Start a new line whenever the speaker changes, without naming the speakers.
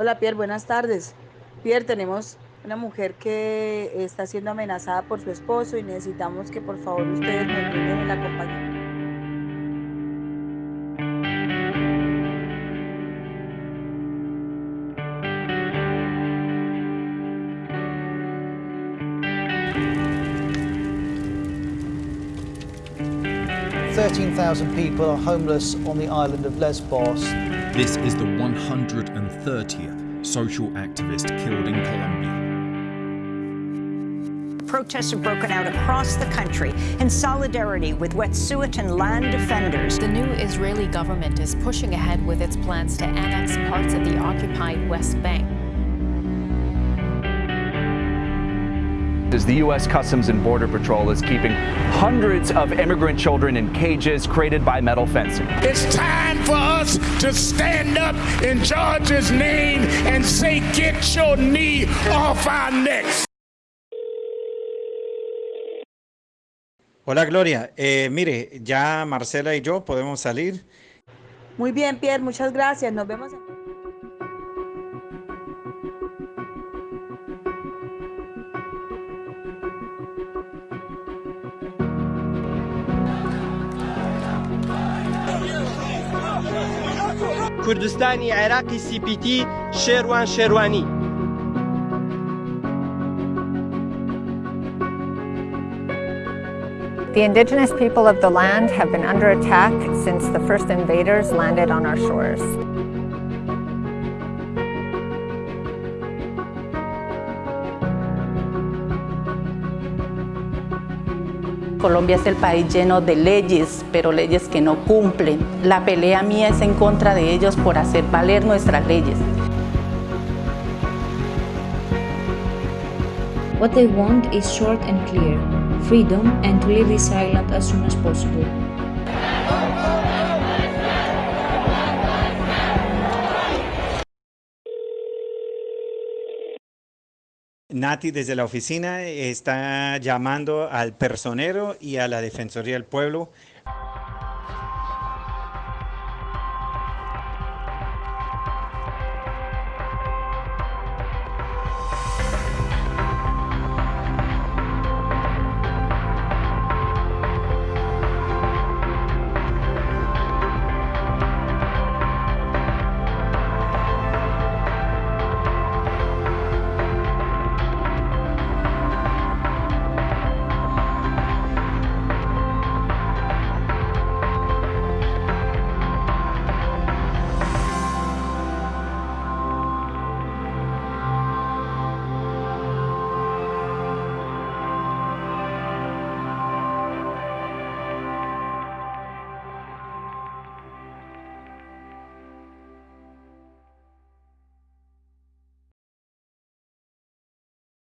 Hola Pierre, buenas tardes. Pierre, tenemos una mujer que está siendo amenazada por su esposo y necesitamos que por favor ustedes nos brinden el acompañamiento.
Thirteen thousand people are homeless on the island of Lesbos.
This is the 130th social activist killed in Colombia.
Protests have broken out across the country in solidarity with Wet'suwet'en land defenders.
The new Israeli government is pushing ahead with its plans to annex parts of the occupied West Bank.
As the U.S. Customs and Border Patrol is keeping hundreds of immigrant children in cages created by metal fencing.
It's time for us to stand up in George's name and say, get your knee off our necks.
Hola Gloria, eh, mire, ya Marcela y yo podemos salir.
Muy bien, Pierre, muchas gracias. Nos vemos.
کوردستانی عێراقی CPT شێروان شێروانی
The indigenous people of the land have been under attack since the first invaders landed on our shores.
Colombia es el país lleno de leyes, pero leyes que no cumplen. La pelea mía es en contra de ellos por hacer valer nuestras leyes.
What they want is short and clear freedom and to leave this island as soon as possible.
Nati desde la oficina está llamando al personero y a la Defensoría del Pueblo